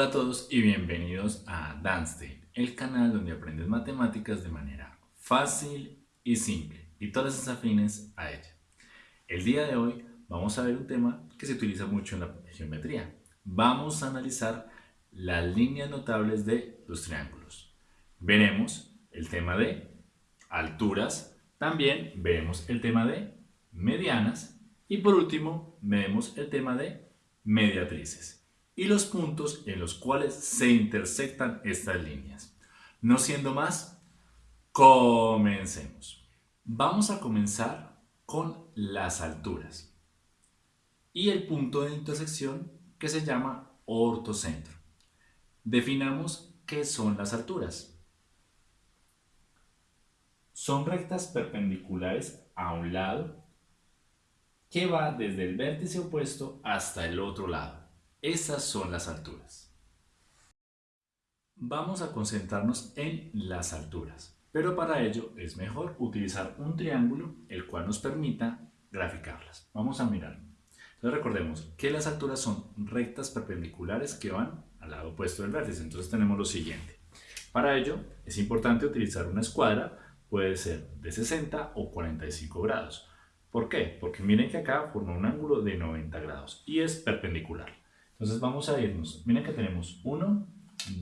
Hola a todos y bienvenidos a Danstein, el canal donde aprendes matemáticas de manera fácil y simple y todas las afines a ella. El día de hoy vamos a ver un tema que se utiliza mucho en la geometría. Vamos a analizar las líneas notables de los triángulos. Veremos el tema de alturas, también veremos el tema de medianas y por último veremos el tema de mediatrices y los puntos en los cuales se intersectan estas líneas. No siendo más, comencemos. Vamos a comenzar con las alturas y el punto de intersección que se llama ortocentro. Definamos qué son las alturas. Son rectas perpendiculares a un lado que va desde el vértice opuesto hasta el otro lado. Esas son las alturas. Vamos a concentrarnos en las alturas, pero para ello es mejor utilizar un triángulo el cual nos permita graficarlas. Vamos a mirar. Entonces recordemos que las alturas son rectas perpendiculares que van al lado opuesto del vértice. Entonces tenemos lo siguiente. Para ello es importante utilizar una escuadra, puede ser de 60 o 45 grados. ¿Por qué? Porque miren que acá forma un ángulo de 90 grados y es perpendicular. Entonces vamos a irnos, miren que tenemos 1,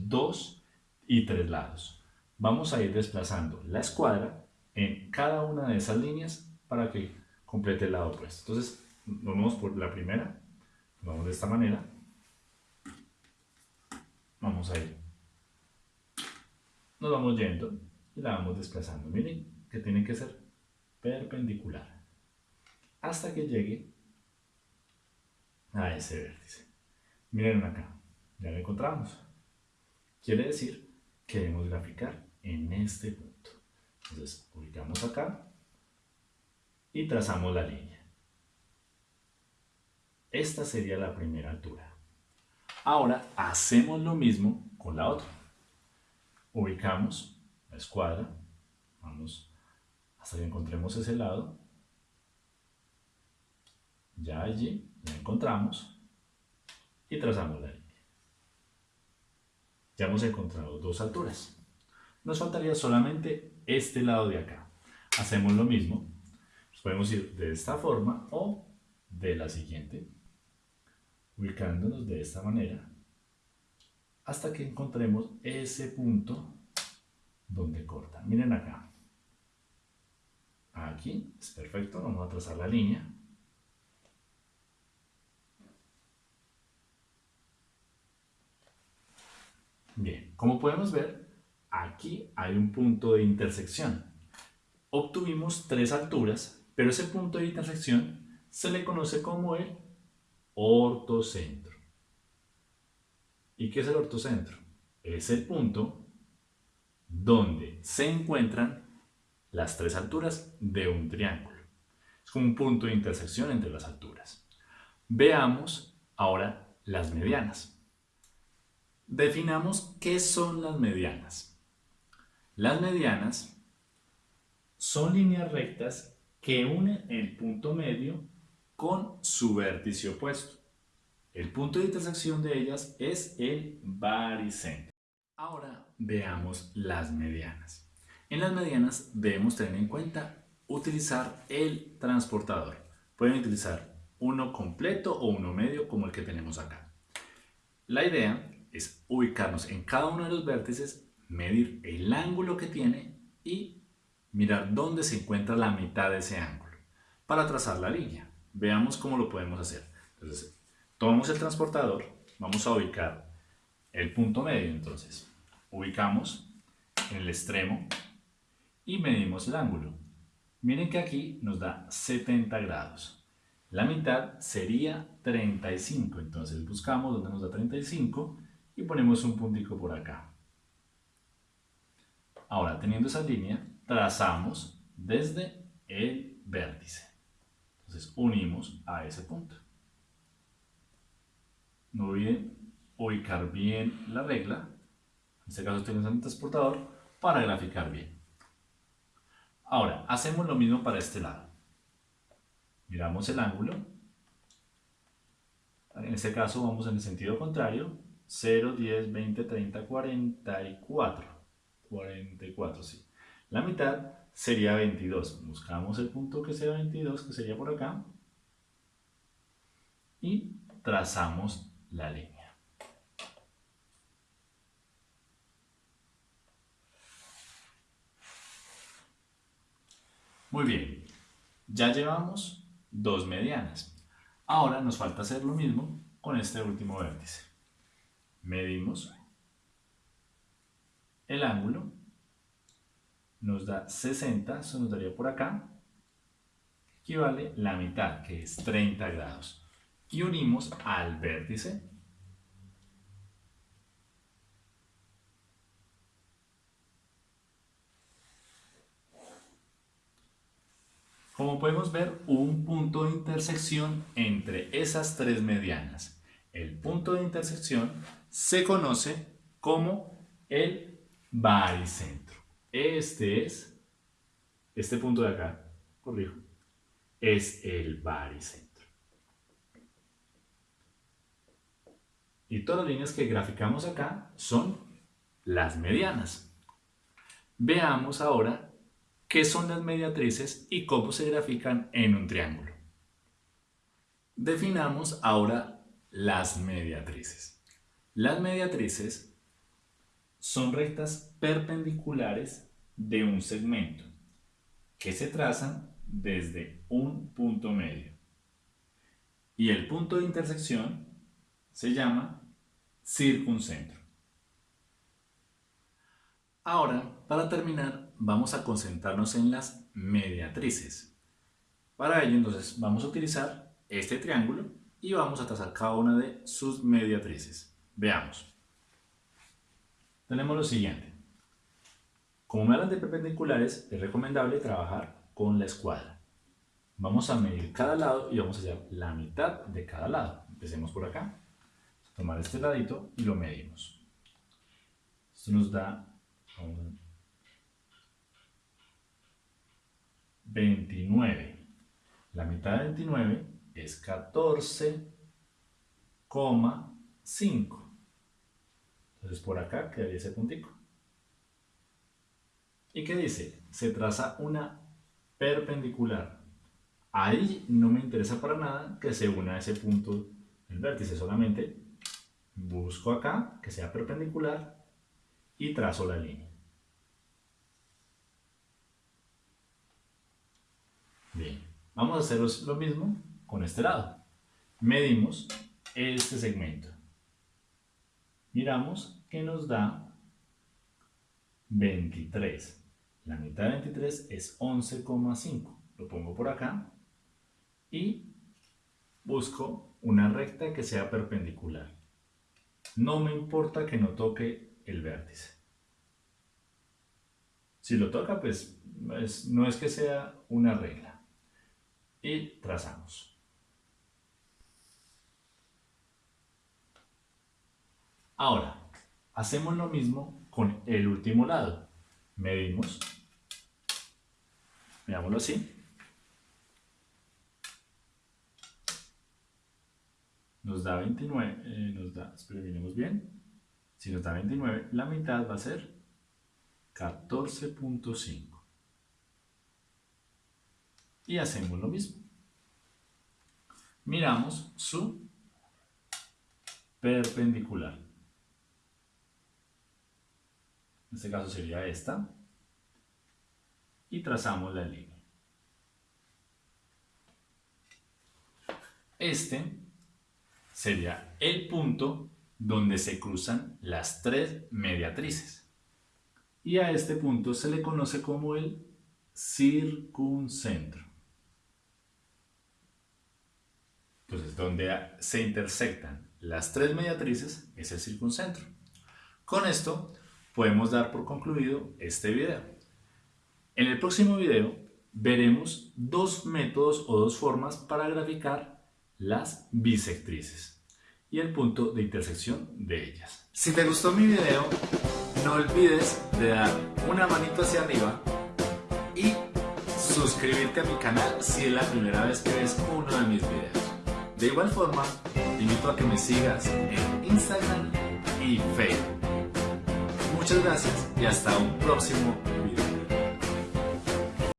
2 y 3 lados. Vamos a ir desplazando la escuadra en cada una de esas líneas para que complete el lado opuesto. Entonces, vamos por la primera, vamos de esta manera, vamos a ir, nos vamos yendo y la vamos desplazando. Miren que tiene que ser perpendicular hasta que llegue a ese vértice. Miren acá, ya lo encontramos. Quiere decir que debemos graficar en este punto. Entonces, ubicamos acá y trazamos la línea. Esta sería la primera altura. Ahora hacemos lo mismo con la otra. Ubicamos la escuadra, vamos hasta que encontremos ese lado. Ya allí la encontramos y trazamos la línea. Ya hemos encontrado dos alturas. Nos faltaría solamente este lado de acá. Hacemos lo mismo. podemos ir de esta forma o de la siguiente. Ubicándonos de esta manera hasta que encontremos ese punto donde corta. Miren acá. Aquí es perfecto, vamos a trazar la línea. Bien, como podemos ver, aquí hay un punto de intersección. Obtuvimos tres alturas, pero ese punto de intersección se le conoce como el ortocentro. ¿Y qué es el ortocentro? Es el punto donde se encuentran las tres alturas de un triángulo. Es como un punto de intersección entre las alturas. Veamos ahora las medianas. Definamos qué son las medianas. Las medianas son líneas rectas que unen el punto medio con su vértice opuesto. El punto de intersección de ellas es el baricentro. Ahora veamos las medianas. En las medianas debemos tener en cuenta utilizar el transportador. Pueden utilizar uno completo o uno medio como el que tenemos acá. La idea es ubicarnos en cada uno de los vértices, medir el ángulo que tiene y mirar dónde se encuentra la mitad de ese ángulo para trazar la línea. Veamos cómo lo podemos hacer. Entonces, tomamos el transportador, vamos a ubicar el punto medio, entonces ubicamos en el extremo y medimos el ángulo. Miren que aquí nos da 70 grados. La mitad sería 35, entonces buscamos donde nos da 35 y ponemos un puntico por acá. Ahora, teniendo esa línea, trazamos desde el vértice. Entonces, unimos a ese punto. No olviden ubicar bien la regla. En este caso estoy usando el transportador para graficar bien. Ahora, hacemos lo mismo para este lado. Miramos el ángulo. En este caso vamos en el sentido contrario 0, 10, 20, 30, 44. 44, sí. La mitad sería 22. Buscamos el punto que sea 22, que sería por acá. Y trazamos la línea. Muy bien, ya llevamos dos medianas. Ahora nos falta hacer lo mismo con este último vértice. Medimos el ángulo, nos da 60, eso nos daría por acá, equivale la mitad, que es 30 grados. Y unimos al vértice Como podemos ver, un punto de intersección entre esas tres medianas. El punto de intersección se conoce como el baricentro. Este es, este punto de acá, corrijo, es el baricentro. Y todas las líneas que graficamos acá son las medianas. Veamos ahora qué son las mediatrices y cómo se grafican en un triángulo. Definamos ahora las mediatrices. Las mediatrices son rectas perpendiculares de un segmento que se trazan desde un punto medio. Y el punto de intersección se llama circuncentro. Ahora, para terminar, vamos a concentrarnos en las mediatrices. Para ello, entonces, vamos a utilizar este triángulo y vamos a trazar cada una de sus mediatrices. Veamos. Tenemos lo siguiente. Como me hablan de perpendiculares, es recomendable trabajar con la escuadra. Vamos a medir cada lado y vamos a hallar la mitad de cada lado. Empecemos por acá. Tomar este ladito y lo medimos. Esto nos da 29. La mitad de 29 es 14,5. Entonces por acá quedaría ese puntico. ¿Y qué dice? Se traza una perpendicular. Ahí no me interesa para nada que se una ese punto del vértice, solamente busco acá que sea perpendicular y trazo la línea. Bien, vamos a hacer lo mismo con este lado. Medimos este segmento. Miramos que nos da 23. La mitad de 23 es 11,5. Lo pongo por acá y busco una recta que sea perpendicular. No me importa que no toque el vértice. Si lo toca, pues no es que sea una regla y trazamos. Ahora, hacemos lo mismo con el último lado. Medimos, veámoslo así. Nos da 29, eh, nos da, espero miremos bien. Si nos da 29, la mitad va a ser 14.5 y hacemos lo mismo. Miramos su perpendicular. En este caso sería esta. Y trazamos la línea. Este sería el punto donde se cruzan las tres mediatrices. Y a este punto se le conoce como el circuncentro. Entonces, donde se intersectan las tres mediatrices es el circuncentro. Con esto podemos dar por concluido este video. En el próximo video veremos dos métodos o dos formas para graficar las bisectrices y el punto de intersección de ellas. Si te gustó mi video, no olvides de dar una manito hacia arriba y suscribirte a mi canal si es la primera vez que ves uno de mis videos. De igual forma, te invito a que me sigas en Instagram y Facebook. Muchas gracias y hasta un próximo